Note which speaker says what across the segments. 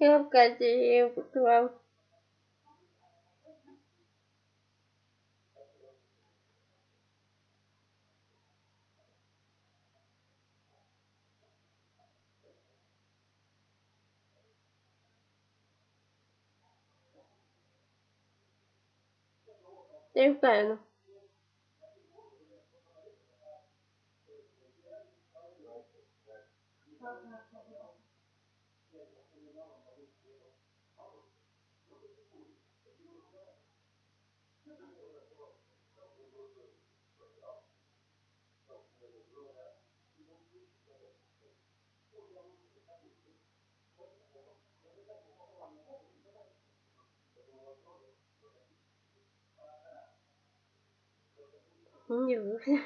Speaker 1: Я в Катя вам. Я впевнена. Не вышло.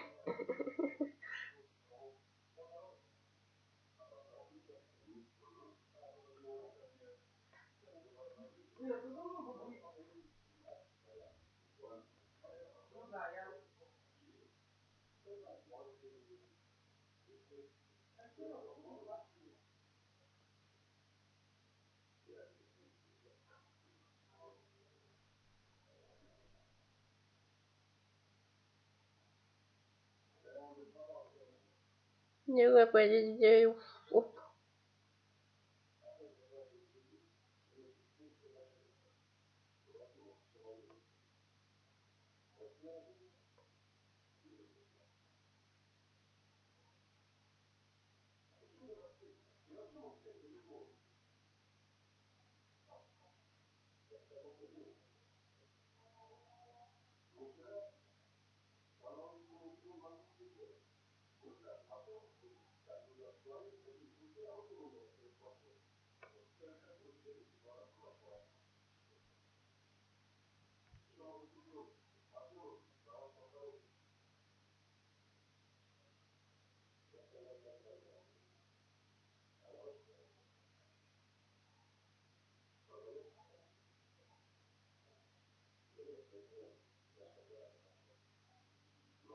Speaker 1: Не выпадет Оп.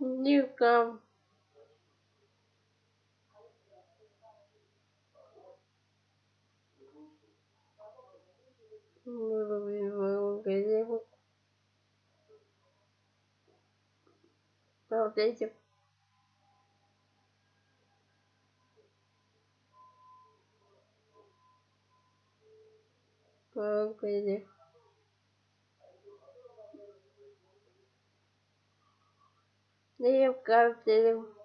Speaker 1: Ну, Девка-то. Девка. Вот эти. Погоди.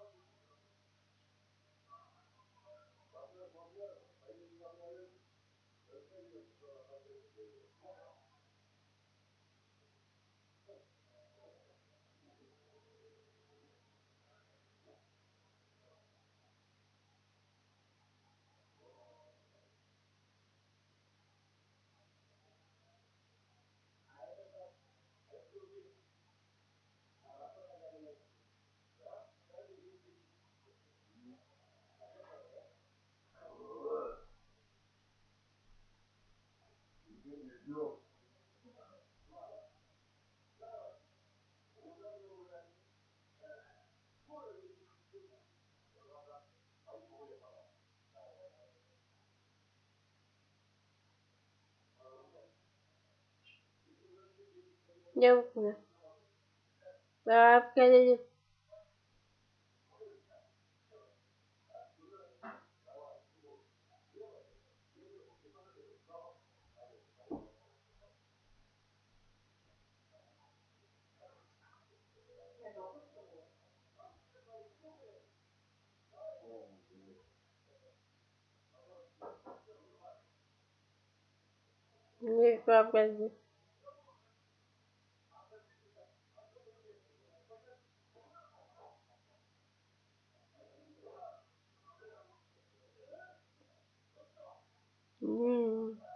Speaker 1: Девка, ты Девка. Бабка, не бабка. М. Не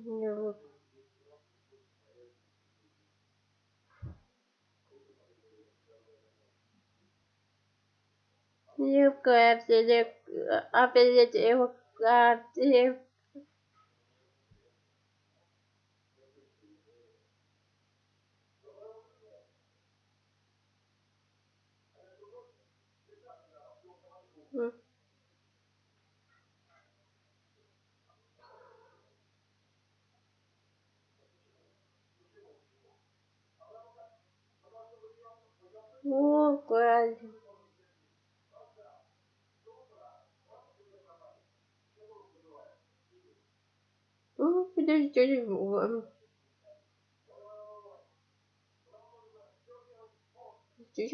Speaker 1: вот. Юбка опять опять его О, правильно. Ну, подожди, ладно. Ты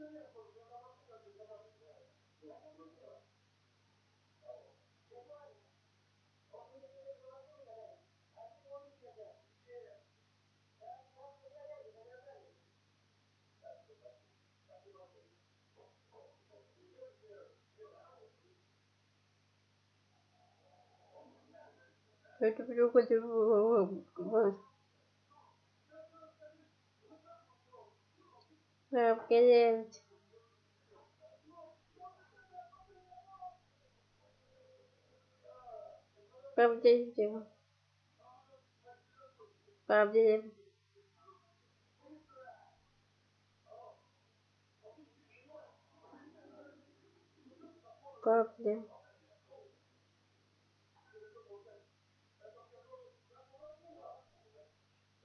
Speaker 1: Gracias. Это приходит в Обгонять. Правдивым. Правдивым. Правдивым.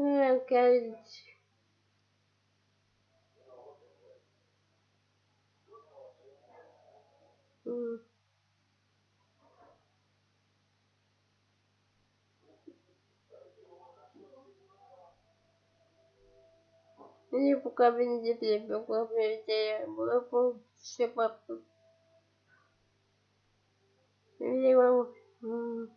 Speaker 1: ты прав. Не выходим. Опять. М. Не пока не тебе, пока я было все папа. Не могу.